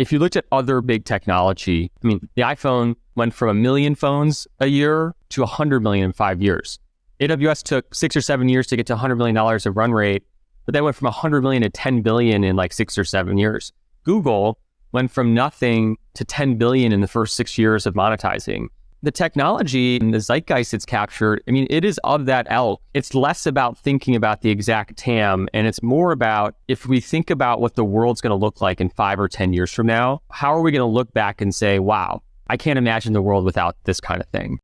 if you looked at other big technology, I mean, the iPhone went from a million phones a year to 100 million in five years. AWS took six or seven years to get to $100 million of run rate, but they went from 100 million to 10 billion in like six or seven years. Google went from nothing to 10 billion in the first six years of monetizing the technology and the zeitgeist it's captured, I mean, it is of that elk. It's less about thinking about the exact TAM, and it's more about if we think about what the world's going to look like in five or 10 years from now, how are we going to look back and say, wow, I can't imagine the world without this kind of thing?